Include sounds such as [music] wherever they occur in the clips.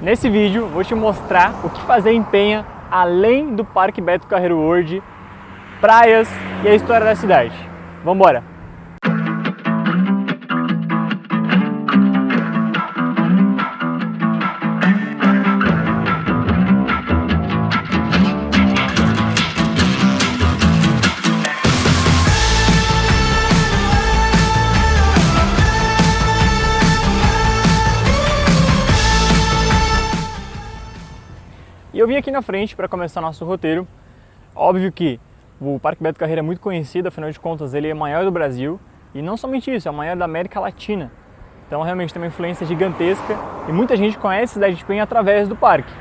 Nesse vídeo vou te mostrar o que fazer em Penha além do Parque Beto Carreiro World, praias e a história da cidade. Vamos embora! Aqui na frente para começar nosso roteiro. Óbvio que o Parque Beto Carreira é muito conhecido, afinal de contas ele é o maior do Brasil. E não somente isso, é o maior da América Latina. Então realmente tem uma influência gigantesca e muita gente conhece a cidade de Penha através do parque.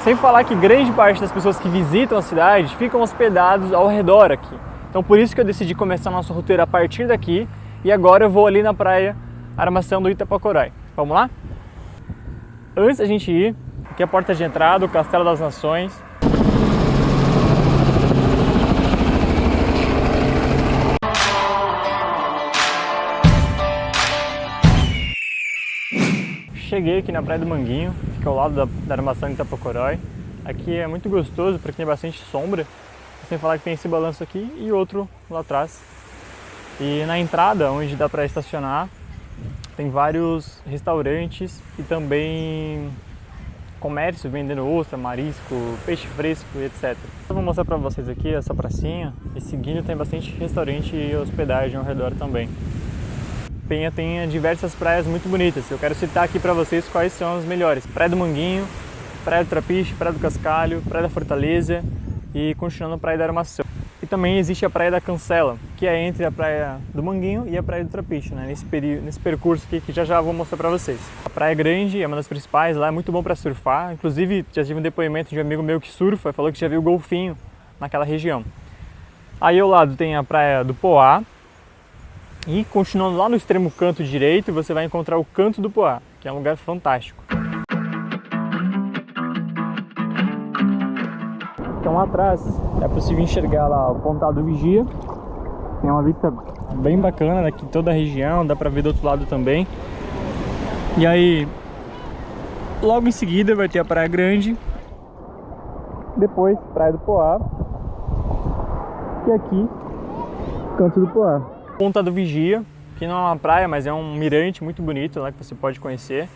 Sem falar que grande parte das pessoas que visitam a cidade ficam hospedados ao redor aqui. Então por isso que eu decidi começar nosso roteiro a partir daqui e agora eu vou ali na praia Armação do Itapacorai. Vamos lá? Antes da gente ir, Aqui é a porta de entrada, o Castelo das Nações. Cheguei aqui na Praia do Manguinho, fica ao lado da, da armação de Itapocorói. Aqui é muito gostoso porque tem bastante sombra, sem falar que tem esse balanço aqui e outro lá atrás. E na entrada, onde dá para estacionar, tem vários restaurantes e também comércio vendendo ostra, marisco, peixe fresco, etc. Eu vou mostrar para vocês aqui essa pracinha e seguindo tem bastante restaurante e hospedagem ao redor também. Penha tem diversas praias muito bonitas. Eu quero citar aqui para vocês quais são as melhores. Praia do Manguinho, Praia do Trapiche, Praia do Cascalho, Praia da Fortaleza e continuando Praia da Armação. E também existe a Praia da Cancela, que é entre a Praia do Manguinho e a Praia do Trapiche, né? nesse, nesse percurso aqui que já já vou mostrar para vocês. A Praia é grande, é uma das principais, lá é muito bom para surfar, inclusive já tive um depoimento de um amigo meu que surfa, falou que já viu golfinho naquela região. Aí ao lado tem a Praia do Poá, e continuando lá no extremo canto direito, você vai encontrar o Canto do Poá, que é um lugar fantástico. Então atrás é possível enxergar lá o Pontal do Vigia. Tem uma vista bem bacana daqui toda a região, dá pra ver do outro lado também. E aí, logo em seguida vai ter a Praia Grande. Depois, Praia do Poá. E aqui, Canto do Poá. Ponta do Vigia, que não é uma praia, mas é um mirante muito bonito lá que você pode conhecer.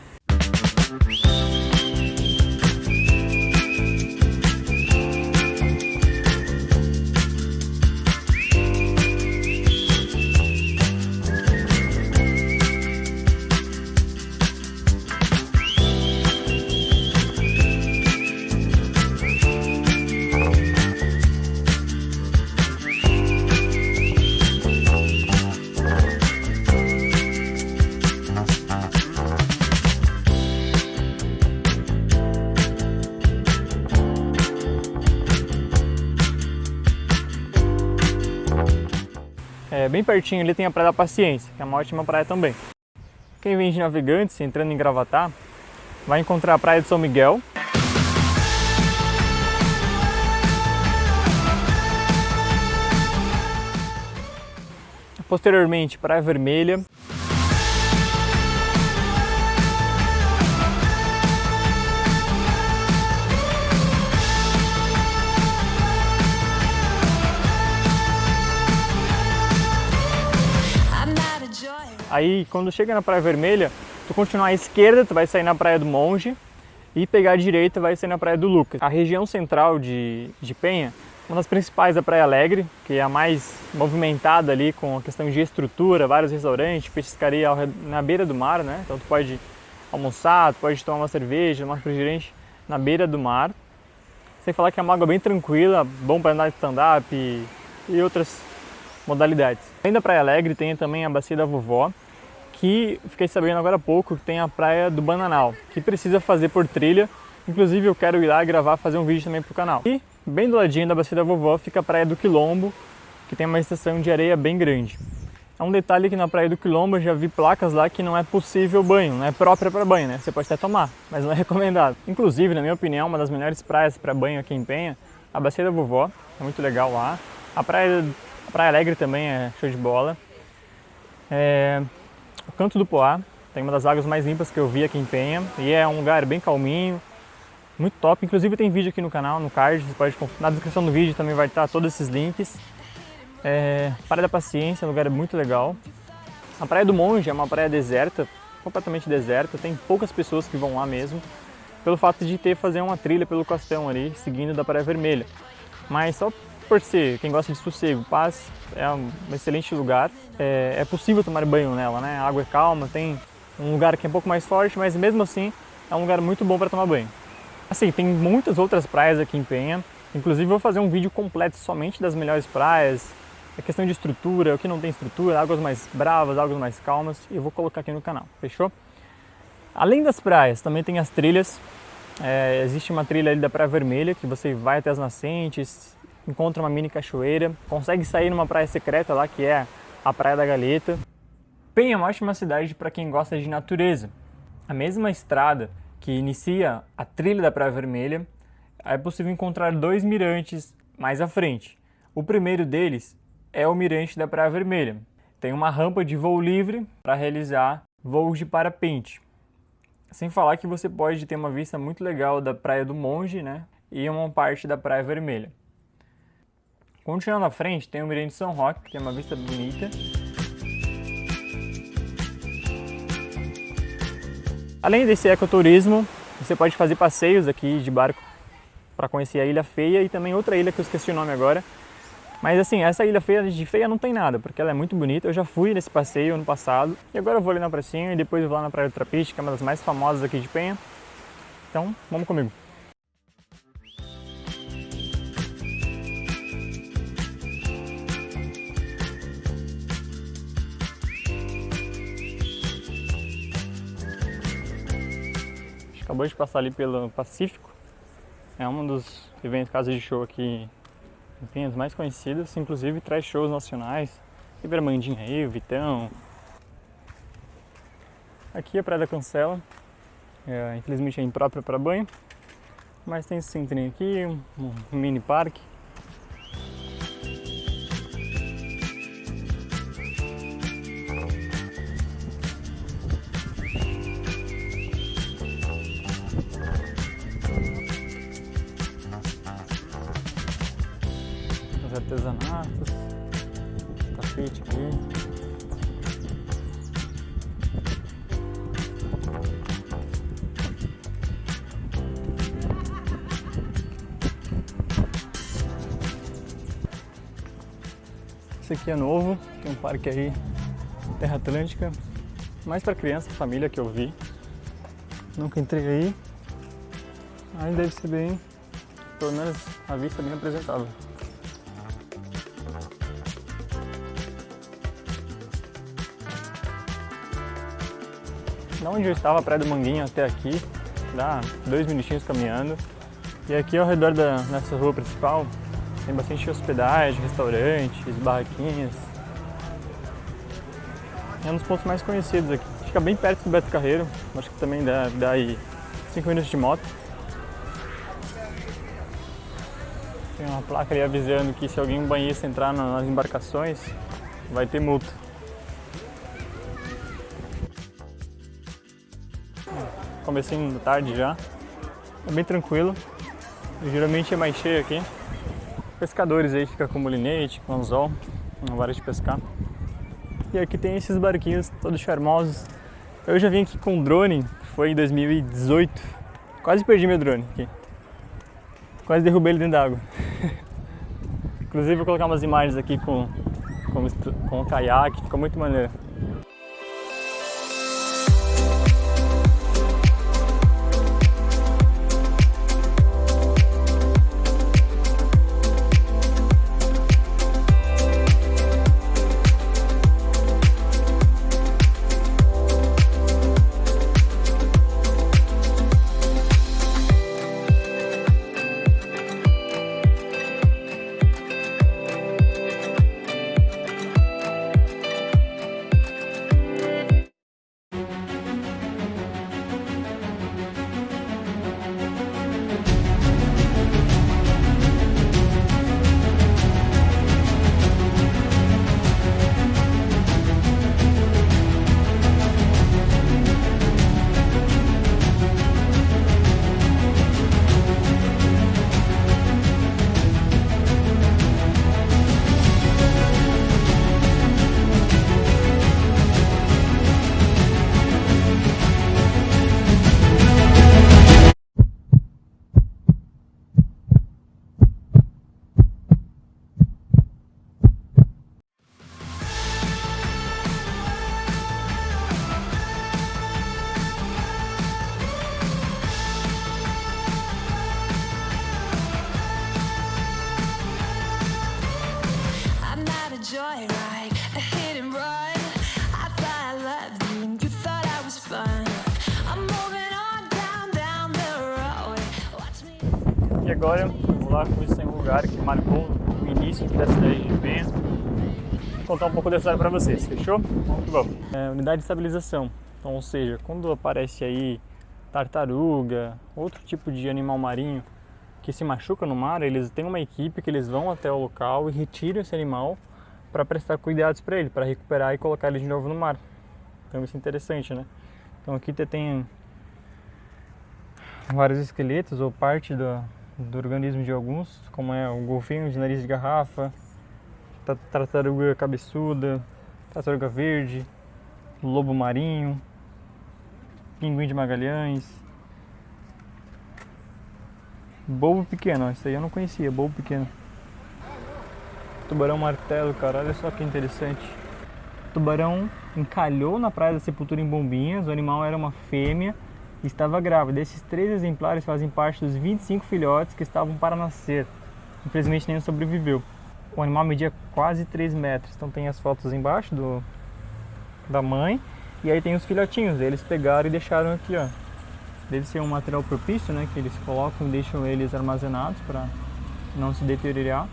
Bem pertinho ali tem a Praia da Paciência, que é uma ótima praia também. Quem vem de navegantes, entrando em Gravatá, vai encontrar a Praia de São Miguel. Posteriormente, Praia Vermelha. Aí, quando chega na Praia Vermelha, tu continuar à esquerda, tu vai sair na Praia do Monge e pegar à direita vai sair na Praia do Lucas. A região central de, de Penha, uma das principais é a Praia Alegre, que é a mais movimentada ali com a questão de estrutura, vários restaurantes, pescaria na beira do mar, né? Então tu pode almoçar, tu pode tomar uma cerveja, uma refrigerante na beira do mar. Sem falar que é uma água bem tranquila, bom para andar de stand-up e, e outras modalidades. Além da Praia Alegre, tem também a Bacia da Vovó, que fiquei sabendo agora há pouco que tem a Praia do Bananal, que precisa fazer por trilha. Inclusive eu quero ir lá gravar, fazer um vídeo também para o canal. E bem do ladinho da Bacia da Vovó fica a Praia do Quilombo, que tem uma estação de areia bem grande. É um detalhe que na Praia do Quilombo eu já vi placas lá que não é possível banho, não é própria para banho, né? Você pode até tomar, mas não é [laughs] recomendado. Inclusive, na minha opinião, uma das melhores praias para banho aqui em Penha, a Bacia da Vovó, é muito legal lá. A Praia Praia Alegre também é show de bola. É, o Canto do Poá, Tem uma das águas mais limpas que eu vi aqui em Penha e é um lugar bem calminho, muito top. Inclusive tem vídeo aqui no canal, no card, você pode na descrição do vídeo também vai estar todos esses links. É, praia da Paciência, um lugar muito legal. A Praia do Monge é uma praia deserta, completamente deserta, tem poucas pessoas que vão lá mesmo, pelo fato de ter fazer uma trilha pelo costão ali, seguindo da Praia Vermelha. Mas só por ser quem gosta de sossego, paz, é um excelente lugar. É, é possível tomar banho nela, né? A água é calma, tem um lugar que é um pouco mais forte, mas mesmo assim é um lugar muito bom para tomar banho. Assim, tem muitas outras praias aqui em Penha, inclusive vou fazer um vídeo completo somente das melhores praias, a questão de estrutura, o que não tem estrutura, águas mais bravas, águas mais calmas, e eu vou colocar aqui no canal, fechou? Além das praias, também tem as trilhas, é, existe uma trilha ali da Praia Vermelha, que você vai até as nascentes, encontra uma mini cachoeira, consegue sair numa praia secreta lá, que é a Praia da Galeta. Penha é uma ótima cidade para quem gosta de natureza. A mesma estrada que inicia a trilha da Praia Vermelha, é possível encontrar dois mirantes mais à frente. O primeiro deles é o mirante da Praia Vermelha. Tem uma rampa de voo livre para realizar voos de parapente. Sem falar que você pode ter uma vista muito legal da Praia do Monge né, e uma parte da Praia Vermelha. Continuando à frente, tem o Mirante São Roque, que tem uma vista bonita. Além desse ecoturismo, você pode fazer passeios aqui de barco para conhecer a Ilha Feia e também outra ilha que eu esqueci o nome agora, mas assim, essa ilha feia de feia não tem nada, porque ela é muito bonita. Eu já fui nesse passeio ano passado. E agora eu vou ali na pracinha e depois vou lá na Praia do Trapiche, que é uma das mais famosas aqui de Penha. Então, vamos comigo. Acabou de passar ali pelo Pacífico. É um dos eventos casas de show aqui Campinas mais conhecidas, inclusive traz shows nacionais. Ibermandinha aí, Vitão. Aqui é a Praia da Cancela, é, infelizmente é imprópria para banho, mas tem esse centrinho aqui, um mini parque. Artesanatos, tapete aqui. Esse aqui é novo, tem um parque aí, Terra Atlântica, mais para criança, família que eu vi. Nunca entrei aí, mas deve ser bem, pelo menos a vista bem apresentável. Da onde eu estava, Praia do Manguinho, até aqui, dá dois minutinhos caminhando. E aqui ao redor da, nessa rua principal tem bastante hospedagem, restaurantes, barraquinhas. É um dos pontos mais conhecidos aqui. Fica bem perto do Beto Carreiro, acho que também dá, dá aí 5 minutos de moto. Tem uma placa ali avisando que se alguém banhista entrar nas embarcações, vai ter multa. Comecinho da tarde já. É bem tranquilo. Geralmente é mais cheio aqui. Pescadores aí ficam com molinete, com anzol, uma vara de pescar. E aqui tem esses barquinhos todos charmosos. Eu já vim aqui com drone, foi em 2018. Quase perdi meu drone aqui. Quase derrubei ele dentro d'água. [laughs] Inclusive vou colocar umas imagens aqui com, com, com o caiaque, ficou muito maneiro. Agora vou lá conhecer um lugar que marcou o início da cidade de Penha. Vou contar um pouco da história para vocês, fechou? Muito bom. É, unidade de estabilização, então, ou seja, quando aparece aí tartaruga, outro tipo de animal marinho que se machuca no mar, eles têm uma equipe que eles vão até o local e retiram esse animal para prestar cuidados para ele, para recuperar e colocar ele de novo no mar. Então isso é interessante, né? Então aqui tem vários esqueletos ou parte do, do organismo de alguns, como é o golfinho de nariz de garrafa, tartaruga cabeçuda, tartaruga verde, lobo marinho, pinguim de Magalhães, bobo pequeno, isso aí eu não conhecia, bobo pequeno. Tubarão martelo, cara, olha só que interessante. O tubarão encalhou na praia da Sepultura em Bombinhas, o animal era uma fêmea estava grávida. Esses três exemplares fazem parte dos 25 filhotes que estavam para nascer. Infelizmente nenhum sobreviveu. O animal media quase 3 metros, então tem as fotos embaixo do, da mãe e aí tem os filhotinhos, eles pegaram e deixaram aqui, ó. Deve ser um material propício, né, que eles colocam e deixam eles armazenados para não se deteriorar.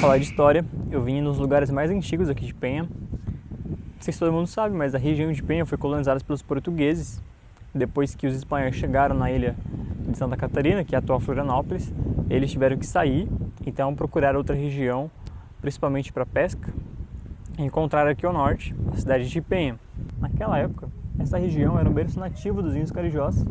Falar de história, eu vim nos lugares mais antigos aqui de Penha. Não sei se todo mundo sabe, mas a região de Penha foi colonizada pelos portugueses depois que os espanhóis chegaram na ilha de Santa Catarina, que é a atual Florianópolis, eles tiveram que sair, então procuraram outra região, principalmente para pesca, e encontraram aqui ao norte a cidade de Penha. Naquela época, essa região era um berço nativo dos índios carijós,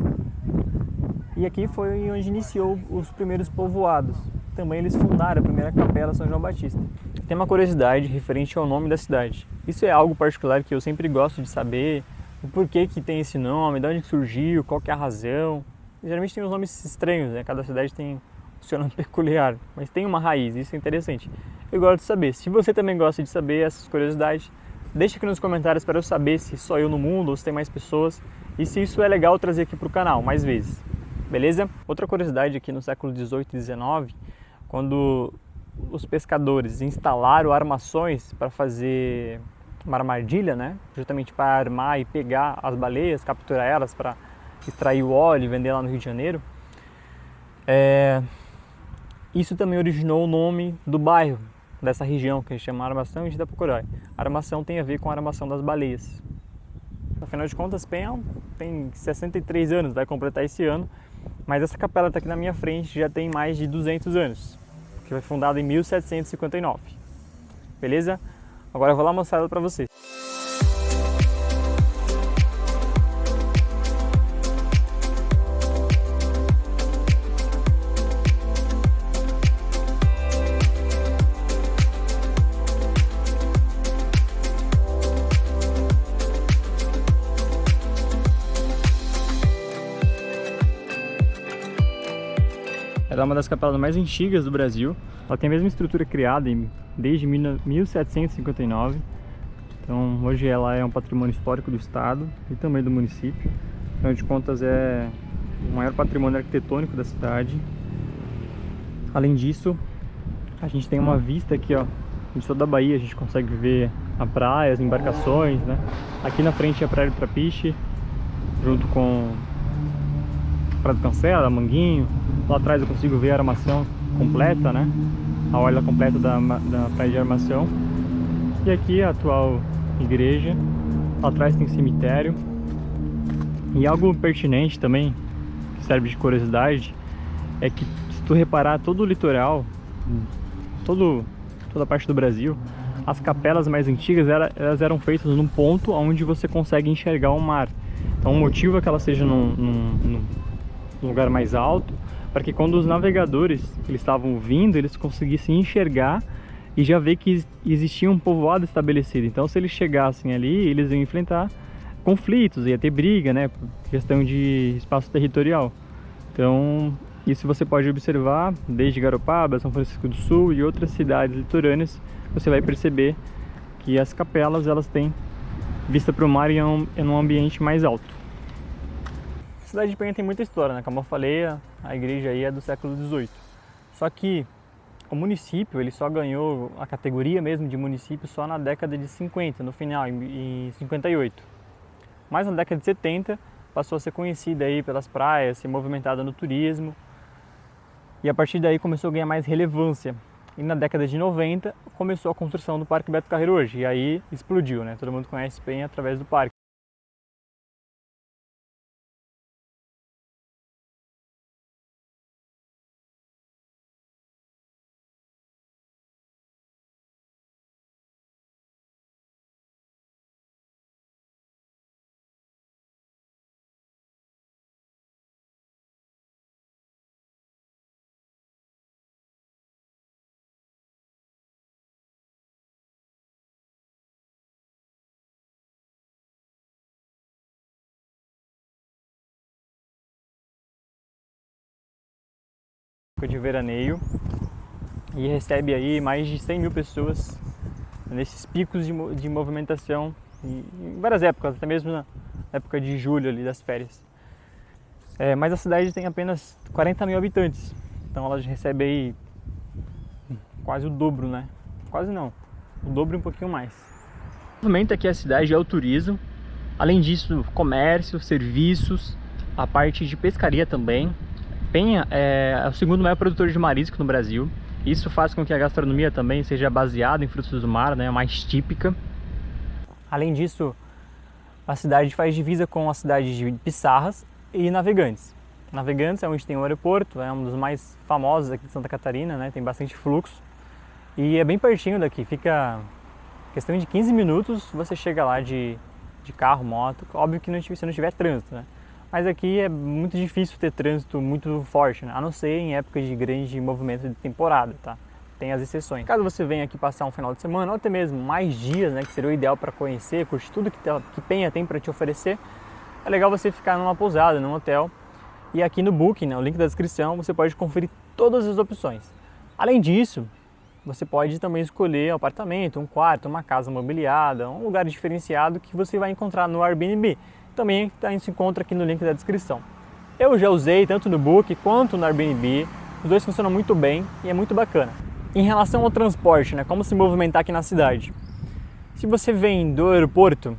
e aqui foi onde iniciou os primeiros povoados. Também eles fundaram a primeira capela São João Batista. Tem uma curiosidade referente ao nome da cidade. Isso é algo particular que eu sempre gosto de saber, o porquê que tem esse nome, de onde surgiu, qual que é a razão. Geralmente tem uns nomes estranhos, né? Cada cidade tem um seu nome [laughs] peculiar, mas tem uma raiz, isso é interessante. Eu gosto de saber. Se você também gosta de saber essas curiosidades, deixa aqui nos comentários para eu saber se só eu no mundo ou se tem mais pessoas e se isso é legal trazer aqui para o canal mais vezes. Beleza? Outra curiosidade aqui no século 18 e 19, quando os pescadores instalaram armações para fazer uma armadilha, né? Justamente para armar e pegar as baleias, capturar elas para extrair o óleo e vender lá no Rio de Janeiro. É... Isso também originou o nome do bairro, dessa região, que a gente chama Armação e Itapucorói. A armação tem a ver com a armação das baleias. Afinal de contas, Penha tem 63 anos, vai completar esse ano, mas essa capela está aqui na minha frente já tem mais de 200 anos, que foi fundada em 1759. Beleza? Agora eu vou lá mostrar ela para vocês. Ela é uma das capelas mais antigas do Brasil. Ela tem a mesma estrutura criada desde 1759. Então hoje ela é um patrimônio histórico do estado e também do município. Afinal de contas é o maior patrimônio arquitetônico da cidade. Além disso, a gente tem uma vista aqui ó, de toda a Bahia, a gente consegue ver a praia, as embarcações, né? Aqui na frente é a Praia do Trapiche, junto com a Praia do Cancela, Manguinho, Lá atrás eu consigo ver a armação completa, né? A orla completa da, da praia de armação. E aqui a atual igreja. Atrás tem cemitério. E algo pertinente também, que serve de curiosidade, é que se tu reparar todo o litoral, todo, toda a parte do Brasil, as capelas mais antigas elas eram feitas num ponto onde você consegue enxergar o mar. Então o motivo é que ela seja num, num, num lugar mais alto para que quando os navegadores eles estavam vindo, eles conseguissem enxergar e já ver que existia um povoado estabelecido. Então, se eles chegassem ali, eles iam enfrentar conflitos, ia ter briga, né? Questão de espaço territorial. Então, isso você pode observar desde Garopaba, São Francisco do Sul e outras cidades litorâneas. Você vai perceber que as capelas elas têm vista para o mar e é um, é um ambiente mais alto. Cidade de Penha tem muita história, né? Como eu falei, a igreja aí é do século XVIII. Só que o município ele só ganhou a categoria mesmo de município só na década de 50, no final, em 58. Mas na década de 70 passou a ser conhecida aí pelas praias, ser movimentada no turismo. E a partir daí começou a ganhar mais relevância. E na década de 90 começou a construção do Parque Beto Carreiro hoje. E aí explodiu, né? Todo mundo conhece bem através do parque. De veraneio e recebe aí mais de 100 mil pessoas nesses picos de, de movimentação em várias épocas, até mesmo na época de julho ali das férias. É, mas a cidade tem apenas 40 mil habitantes, então ela recebe aí quase o dobro, né? Quase não, o dobro e um pouquinho mais. O movimento aqui a cidade é o turismo, além disso comércio, serviços, a parte de pescaria também, Penha é o segundo maior produtor de marisco no Brasil. Isso faz com que a gastronomia também seja baseada em frutos do mar, né, mais típica. Além disso, a cidade faz divisa com a cidade de Pissarras e Navegantes. Navegantes é onde tem o aeroporto, é um dos mais famosos aqui de Santa Catarina, né, tem bastante fluxo. E é bem pertinho daqui, fica questão de 15 minutos você chega lá de, de carro, moto. Óbvio que não, se não tiver trânsito, né? Mas aqui é muito difícil ter trânsito muito forte, né? a não ser em épocas de grande movimento de temporada, tá? Tem as exceções. Caso você venha aqui passar um final de semana, ou até mesmo mais dias, né, que seria o ideal para conhecer, curtir tudo que, que Penha tem para te oferecer, é legal você ficar numa pousada, num hotel. E aqui no Booking, né, o link da descrição, você pode conferir todas as opções. Além disso, você pode também escolher um apartamento, um quarto, uma casa mobiliada, um lugar diferenciado que você vai encontrar no Airbnb também a gente se encontra aqui no link da descrição. Eu já usei tanto no Book quanto no Airbnb, os dois funcionam muito bem e é muito bacana. Em relação ao transporte, né, como se movimentar aqui na cidade. Se você vem do aeroporto,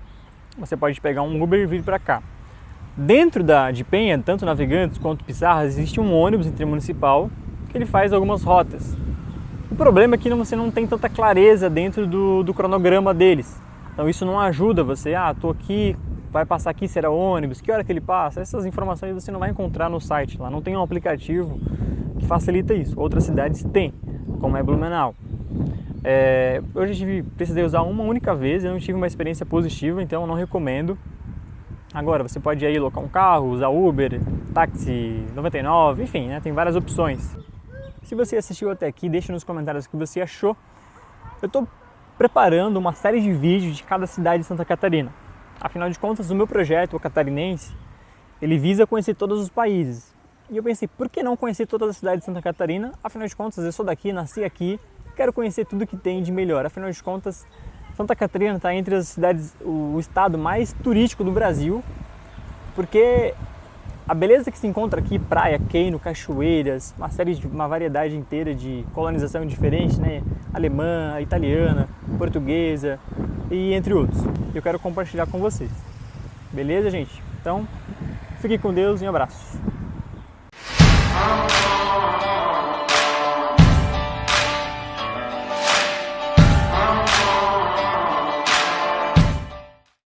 você pode pegar um Uber e vir para cá. Dentro da, de Penha, tanto Navegantes quanto Pissarras, existe um ônibus intermunicipal que ele faz algumas rotas. O problema é que você não tem tanta clareza dentro do, do cronograma deles. Então isso não ajuda você, ah, estou aqui vai passar aqui, será ônibus, que hora que ele passa, essas informações você não vai encontrar no site lá, não tem um aplicativo que facilita isso. Outras cidades têm, como é Blumenau. É, eu já tive, precisei usar uma única vez, eu não tive uma experiência positiva, então eu não recomendo. Agora, você pode aí locar um carro, usar Uber, táxi 99, enfim, né, tem várias opções. Se você assistiu até aqui, deixe nos comentários o que você achou. Eu estou preparando uma série de vídeos de cada cidade de Santa Catarina. Afinal de contas, o meu projeto, o catarinense, ele visa conhecer todos os países. E eu pensei, por que não conhecer todas as cidades de Santa Catarina? Afinal de contas, eu sou daqui, nasci aqui, quero conhecer tudo que tem de melhor. Afinal de contas, Santa Catarina está entre as cidades, o estado mais turístico do Brasil, porque a beleza que se encontra aqui, praia, queino, cachoeiras, uma série de uma variedade inteira de colonização diferente, né? Alemã, italiana, portuguesa, e entre outros. Eu quero compartilhar com vocês. Beleza, gente? Então, fiquem com Deus e um abraço.